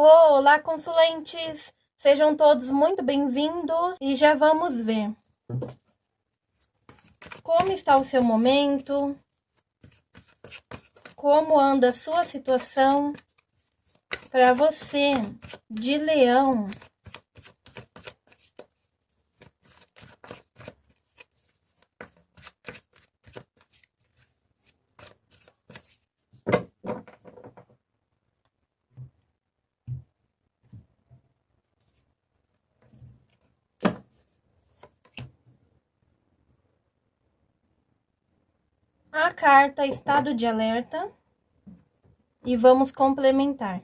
Olá, consulentes! Sejam todos muito bem-vindos e já vamos ver. Como está o seu momento, como anda a sua situação? Para você de leão a carta estado de alerta e vamos complementar.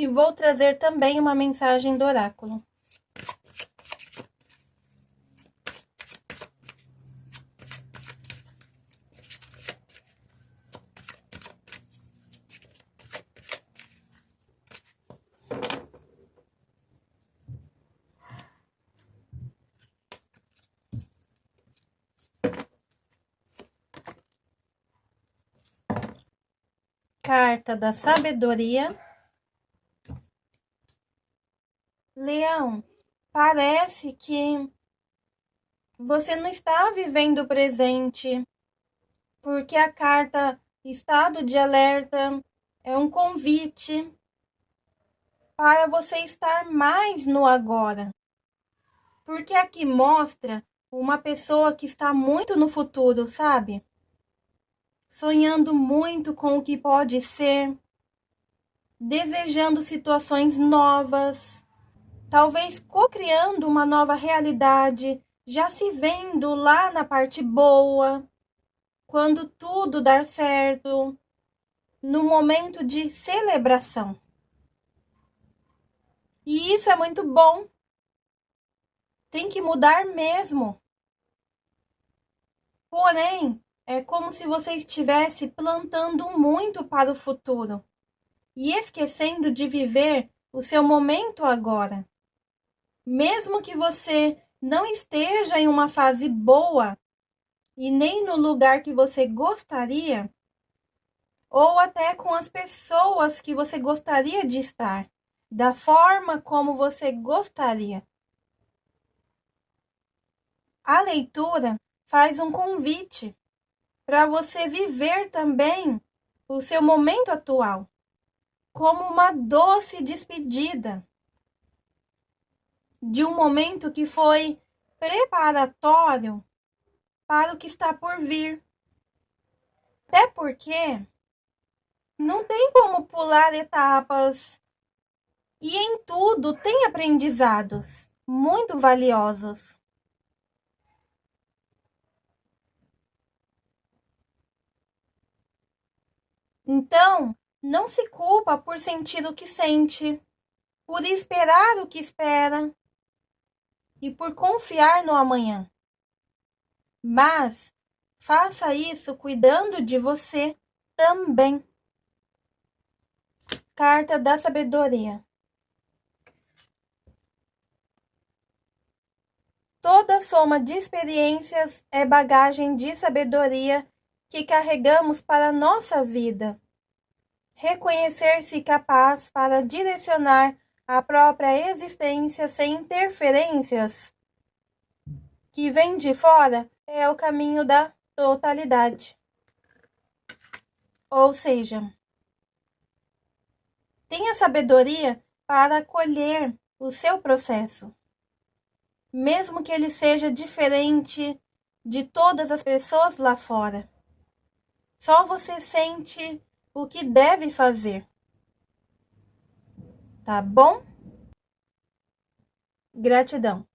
E vou trazer também uma mensagem do oráculo. Carta da Sabedoria. Leão, parece que você não está vivendo o presente, porque a carta estado de alerta é um convite para você estar mais no agora. Porque aqui mostra uma pessoa que está muito no futuro, sabe? Sonhando muito com o que pode ser, desejando situações novas talvez co-criando uma nova realidade, já se vendo lá na parte boa, quando tudo dar certo, no momento de celebração. E isso é muito bom. Tem que mudar mesmo. Porém, é como se você estivesse plantando muito para o futuro e esquecendo de viver o seu momento agora mesmo que você não esteja em uma fase boa e nem no lugar que você gostaria, ou até com as pessoas que você gostaria de estar, da forma como você gostaria. A leitura faz um convite para você viver também o seu momento atual como uma doce despedida de um momento que foi preparatório para o que está por vir. Até porque não tem como pular etapas e em tudo tem aprendizados muito valiosos. Então, não se culpa por sentir o que sente, por esperar o que espera, e por confiar no amanhã. Mas faça isso cuidando de você também. Carta da Sabedoria. Toda soma de experiências é bagagem de sabedoria que carregamos para a nossa vida. Reconhecer-se capaz para direcionar a própria existência sem interferências que vem de fora é o caminho da totalidade. Ou seja, tenha sabedoria para acolher o seu processo, mesmo que ele seja diferente de todas as pessoas lá fora. Só você sente o que deve fazer tá bom? Gratidão.